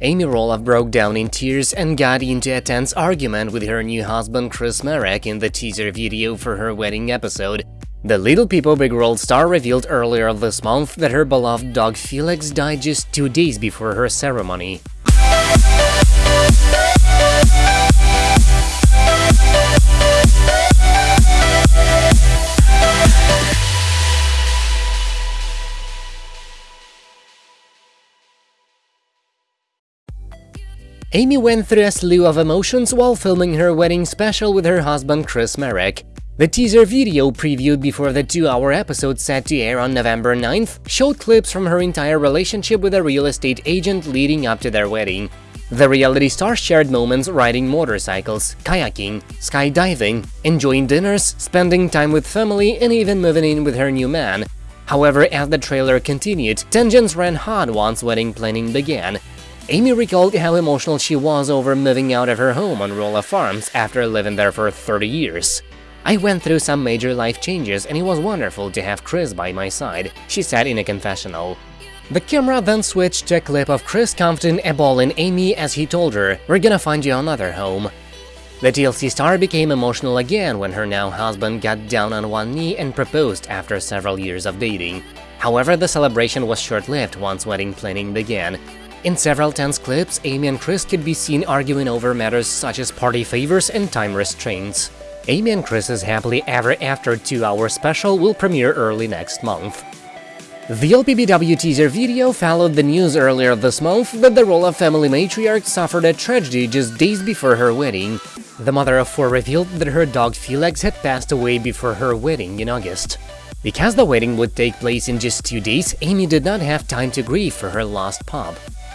Amy Roloff broke down in tears and got into a tense argument with her new husband Chris Marek in the teaser video for her wedding episode. The Little People Big World star revealed earlier this month that her beloved dog Felix died just two days before her ceremony. Amy went through a slew of emotions while filming her wedding special with her husband Chris Marek. The teaser video previewed before the two-hour episode set to air on November 9th showed clips from her entire relationship with a real estate agent leading up to their wedding. The reality star shared moments riding motorcycles, kayaking, skydiving, enjoying dinners, spending time with family, and even moving in with her new man. However, as the trailer continued, tensions ran hot once wedding planning began, Amy recalled how emotional she was over moving out of her home on Roloff Farms after living there for 30 years. I went through some major life changes and it was wonderful to have Chris by my side, she said in a confessional. The camera then switched to a clip of Chris comforting a bawling Amy as he told her, we're gonna find you another home. The TLC star became emotional again when her now husband got down on one knee and proposed after several years of dating. However, the celebration was short-lived once wedding planning began, in several tense clips, Amy and Chris could be seen arguing over matters such as party favors and time restraints. Amy and Chris's Happily Ever After 2-hour special will premiere early next month. The LPBW teaser video followed the news earlier this month that the Roloff family matriarch suffered a tragedy just days before her wedding. The mother of four revealed that her dog Felix had passed away before her wedding in August. Because the wedding would take place in just two days, Amy did not have time to grieve for her lost pup.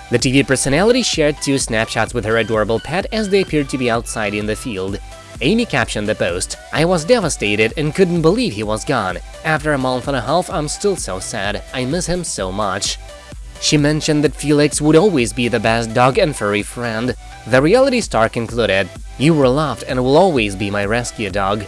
The TV personality shared two snapshots with her adorable pet as they appeared to be outside in the field. Amy captioned the post, I was devastated and couldn't believe he was gone. After a month and a half, I'm still so sad. I miss him so much. She mentioned that Felix would always be the best dog and furry friend. The reality star concluded, You were loved and will always be my rescue dog.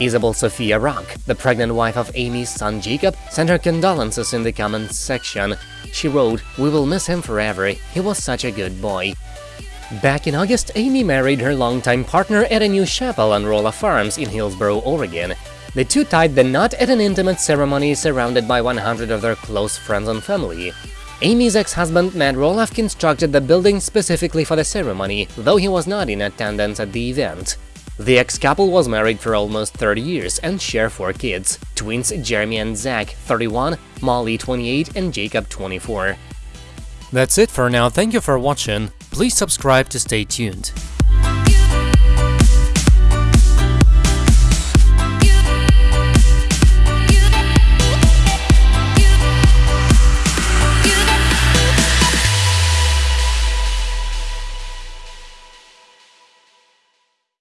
Isabel Sophia Rock, the pregnant wife of Amy's son Jacob, sent her condolences in the comments section. She wrote, We will miss him forever, he was such a good boy. Back in August, Amy married her longtime partner at a new chapel on Roloff Farms in Hillsboro, Oregon. The two tied the knot at an intimate ceremony surrounded by 100 of their close friends and family. Amy's ex-husband Matt Roloff constructed the building specifically for the ceremony, though he was not in attendance at the event. The ex-couple was married for almost 30 years and share four kids, twins Jeremy and Zach, 31, Molly, 28 and Jacob, 24. That's it for now, thank you for watching, please subscribe to stay tuned.